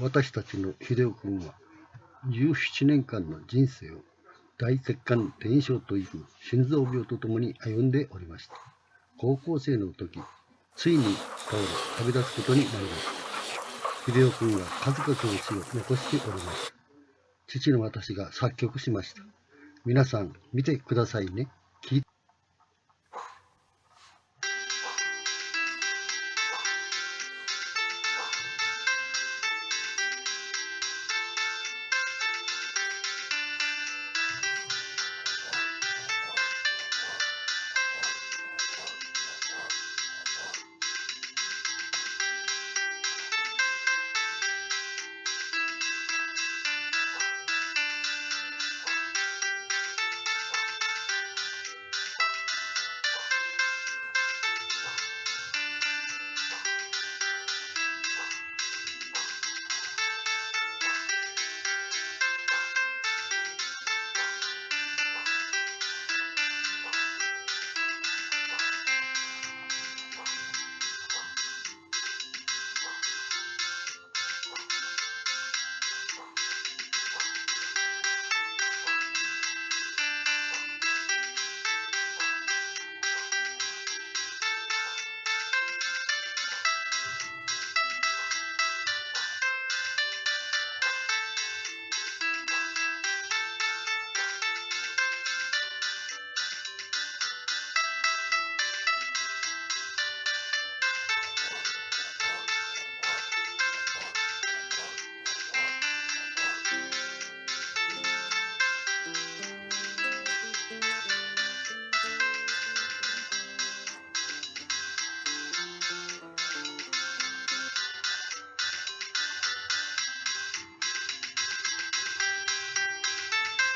私たちの秀夫君は17年間の人生を大血管転移症という心臓病とともに歩んでおりました。高校生の時、ついに倒れ旅立つことになりました。秀夫君は数々の詩を残しておりました。父の私が作曲しました。皆さん見てくださいね。